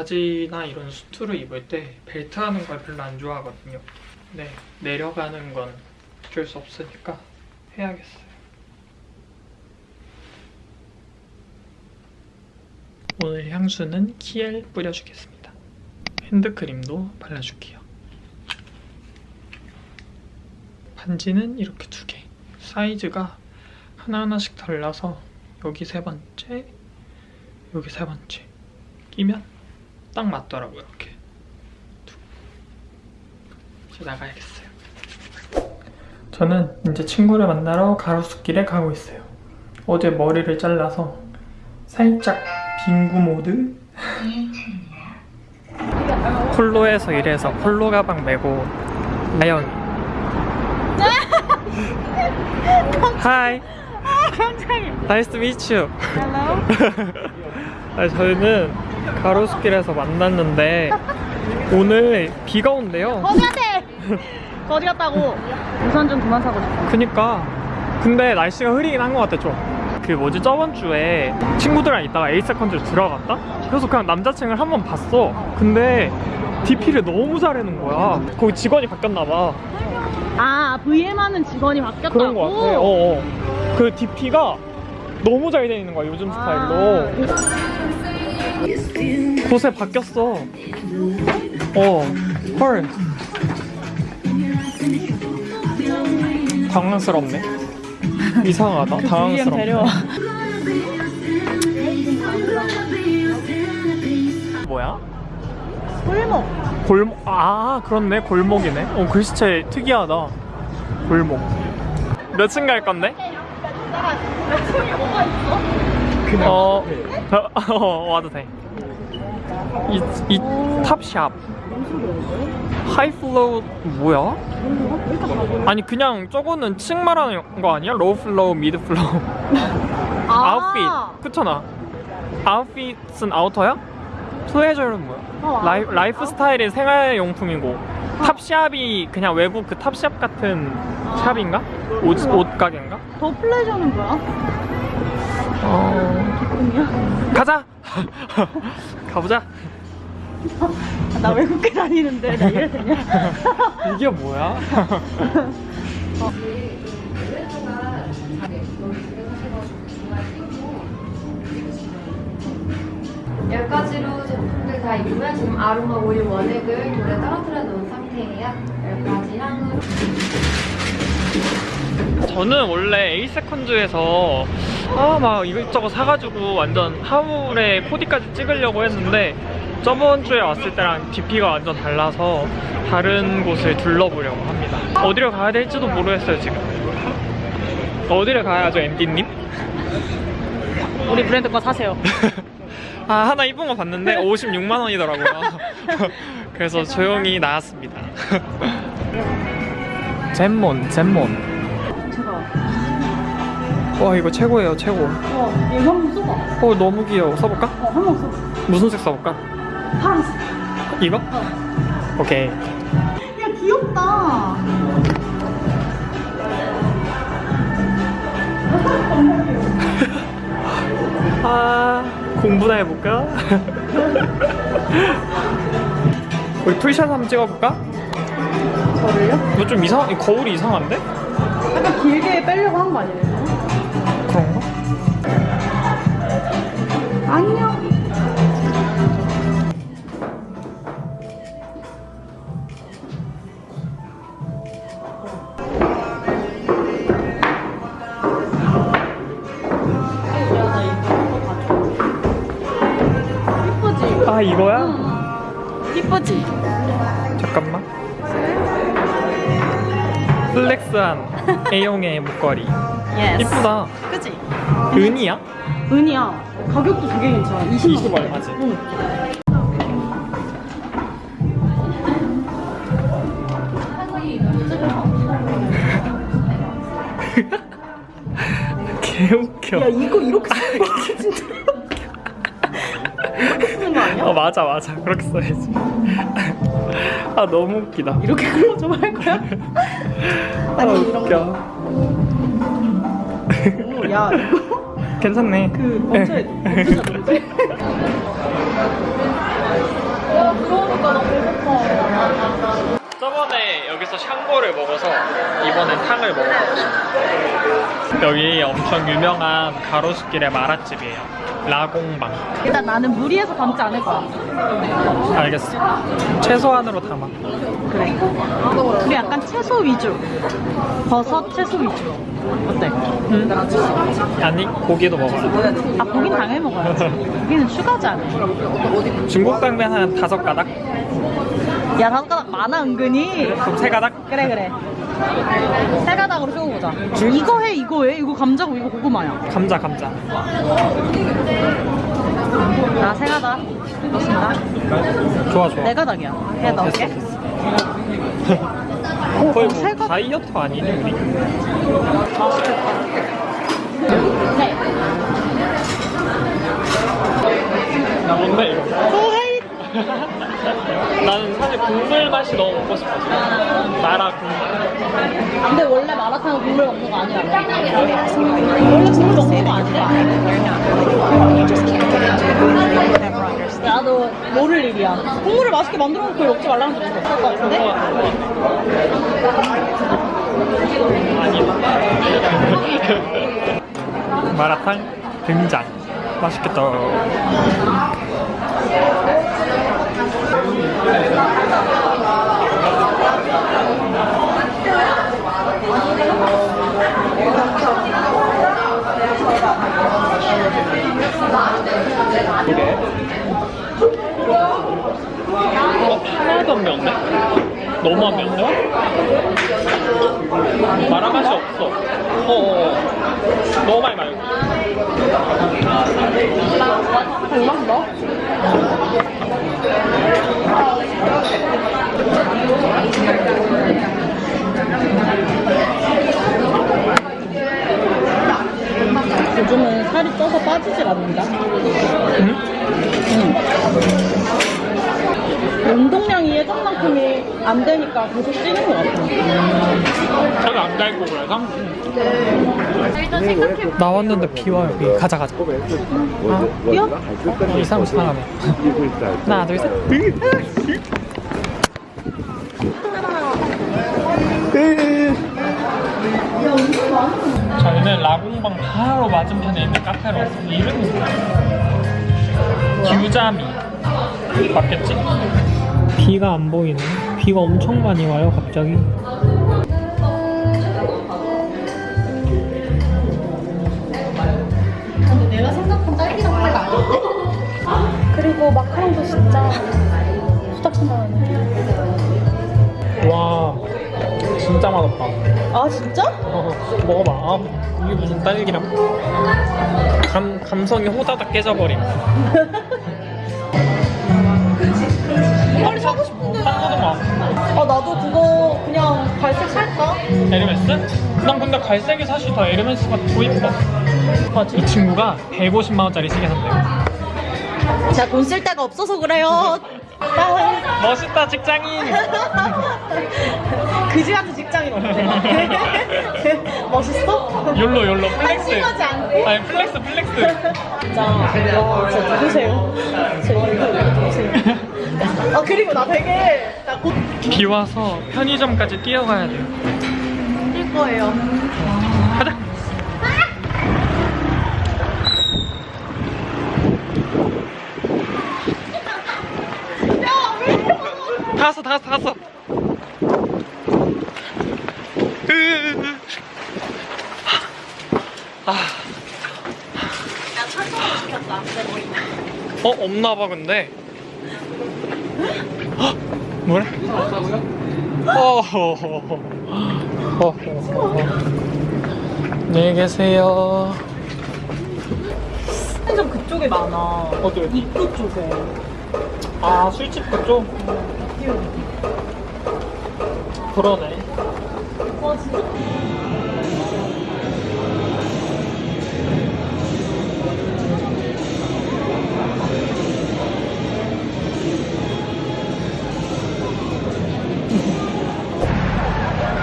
바지나 이런 수트를 입을 때 벨트 하는 걸 별로 안 좋아하거든요. 네, 내려가는 건 어쩔 수 없으니까 해야겠어요. 오늘 향수는 키엘 뿌려주겠습니다. 핸드크림도 발라줄게요. 반지는 이렇게 두 개. 사이즈가 하나하나씩 달라서 여기 세 번째, 여기 세 번째 끼면 딱 맞더라고요. 이렇게. 두. 이제 나가야겠어요. 저는 이제 친구를 만나러 가로수길에 가고 있어요. 어제 머리를 잘라서 살짝 빙구 모드. 폴로에서 일해서 폴로 가방 메고 나연. Hi. 깜짝이야. Nice to meet you. Hello. 아, 저희는 가로수길에서 만났는데 오늘 비가 온대요. 어디 갔대? 어디 갔다고? 우선 좀 그만 사고 싶어. 그니까 근데 날씨가 흐리긴 한 것 같아 좀. 그 뭐지 저번 주에 친구들이랑 있다가 에이세컨즈를 들어갔다? 그래서 그냥 남자친구를 한 번 봤어. 근데 DP를 너무 잘해놓은 거야. 거기 직원이 바뀌었나 봐. 아, VM 하는 직원이 바뀌었다고? 그런 거 같아. 어, 어. 그 DP가 너무 잘 돼 있는 거야 요즘 스타일로. 곳에 바뀌었어. 어, 헐. 당황스럽네. 이상하다. VM 당황스럽네. 뭐야? 골목. 골목. 아, 그렇네. 골목이네. 어, 글씨체 특이하다. 골목. 몇 층 갈 건데? 뭐가 있어? 어, 어, 어, 와도 돼. 이, 이 Topshop. High floor 뭐야? 아니 그냥 저거는 층 말하는 거 아니야? Low floor, mid floor. 아웃핏. 그렇잖아. 아웃핏은 아우터야? Pleasure는 뭐야? 어, 라이. 라이프 스타일의 생활용품이고 Topshop이 그냥 외국 그 Topshop 같은 shop인가? 옷, 옷 가게인가? The pleasure는 뭐야? 어... 꿈이야? 가자! 가보자! 아, 나 외국계 다니는데 나 이래 되냐? 이게 뭐야? 열 가지로 제품들 다 있고요. 지금 아로마 오일 원액을 돌에 떨어뜨려 놓은 상태예요. 열 가지 향으로. 저는 원래 에이세컨즈에서 아 막 이것저것 사가지고 완전 하울에 4D까지 찍으려고 했는데 저번 주에 왔을 때랑 DP가 완전 달라서 다른 곳을 둘러보려고 합니다. 어디로 가야 될지도 모르겠어요 지금. 어디를 가야죠 앤디님? 우리 브랜드 거 사세요. 아 하나 이쁜 거 봤는데 56만 원이더라고요. 그래서 조용히 나왔습니다. 잼몬 잼몬. 제가. 와 이거 최고예요 최고. 어, 이거 한번 써봐. 어 너무 귀여워. 써볼까? 어, 한번 써봐. 무슨 색 써볼까? 파란색. 이거? 어. 오케이. 야, 귀엽다. 아 공부나 해볼까? 우리 풀샷 한번 찍어볼까? 저를요? 이거 좀 이상, 이 거울이 이상한데? 약간 길게 빼려고 한 거 아니에요? 그런가? 안녕. 이쁘지? 아 이거야? 이쁘지? 잠깐만. Flex한 A용의 목걸이. Yes. 이쁘다. 그지? 은이야? 은이야. 가격도 되게 괜찮아. 20만 20 얼마지? 응. 개웃겨. 야 이거 이렇게 쓰는 거 진짜. 이렇게 쓰는 거 아니야? 어 맞아 맞아 그렇게 써야지. 아 너무 웃기다. 이렇게 클로즈업 할 거야? 아니 아, 이런 웃겨. 오, 야 괜찮네. 그 검찰 검찰 뭔데? 와 그러니까 나 배고파 저번에 여기서 샹궈를 먹어서 이번엔 탕을 먹어보고 싶어 여기 엄청 유명한 가로수길의 마라집이에요. 라공방. 일단 나는 무리해서 담지 않을 거야. 알겠어. 최소한으로 담아. 그래. 우리 약간 채소 위주. 버섯 채소 위주. 어때? 아니 고기도 먹어라. 아, 고긴 당연히 먹어야지. 고기는 추가잖아. 중국 당면 한 다섯 가닥? 야, 다섯 가닥 많아, 은근히. 그럼 세 가닥? 그래, 그래. 세 가닥으로 세워보자. 이거 해, 이거 해. 이거 감자고, 이거 고구마야. 감자 감자. 나세 가닥. 넣습니다. 좋아 좋아. 네 가닥이야. 그냥 넣을게. 됐어, 어, 거의 어, 세뭐 가닥. 다이어트 아니니 우리? 맛있겠다. 네. 뭔데 이거? 소헤이. 나는 사실 국물 맛이 너무 먹고 싶어서 마라 국물. 근데 원래 마라탕은 국물 먹는 거 아니야. 원래 국물 먹는 거 아니야. 나도 모를 일이야. 국물을 맛있게 만들어 놓고 먹지 말라는 소리 있을 것 같은데? 마라탕 등장. 맛있겠다. 하나도 안 매운데? 너무 안 매운데? 마라 맛이 없어. 어, 어, 어. 너무 많이 말고. 음악 넣어? 요즘은 살이 쪄서 빠지질 않는다. 응? 응. 운동량이 예전만큼이 안 되니까 계속 찌는 것 같아. 저도 안 달고 그래서? 나왔는데 비 와요. 비. 가자 가자. 아, 뛰어? 어, 이 사람 사람해. 하나 둘 셋. 저희는 라공방 바로 맞은편에 있는 카페로 왔습니다. 이름이 뭐야? 규자미 맞겠지? 비가 안 보이네. 비가 엄청 많이 와요 갑자기. 근데 내가 생각한 딸기랑 차가 아닌데? 그리고 마카롱도 진짜 후딱지 나네. 와 진짜 맛없다. 아 진짜? 어, 먹어봐. 아, 이게 무슨 딸기랑 감 감성이 호다닥 깨져버림. 빨리 사고 싶은데. 딴 거도 막. 아 나도 그거 그냥 갈색 살까? 에르메스? 난 근데 갈색이 사실 더 에르메스가 더 이뻐. 이 친구가 150만 원짜리 시계 샀대요. 제가 돈 쓸 데가 없어서 그래요. 아, 멋있다 직장인. 그지 같은 직장인? 멋있어? YOLO YOLO flex. 한심하지 않게? 아니 flex flex. 진짜 와 진짜 누구세요? 제 이거 누구세요? 아 그리고 나 되게 나곧 비 와서 편의점까지 뛰어가야 돼요. 뛸 거예요. 다 왔어 다 왔어 다 왔어. 야 철저히 시켰다. 내 머리. 어 없나봐 근데. 헉, 뭐래? 어허허허. 어허허허. 안녕히 계세요. 편의점 그쪽에 많아. 어디 어디? 입구 쪽에. 아 술집 그쪽? 그러네. 와 진짜.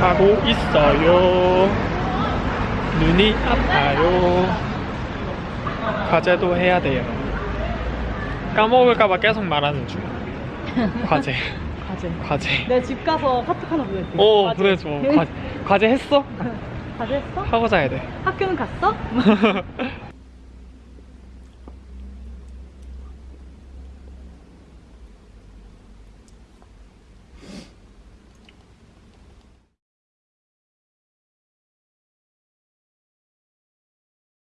가고 있어요. 눈이 아파요. 과제도 해야 돼요. 까먹을까봐 계속 말하는 중. 과제. 과제. 과제. 내가 집 가서 카톡 하나 보낼게. 오 과제. 보내줘. 과제, 과제 했어? 과제 했어? 하고 자야 돼. 학교는 갔어?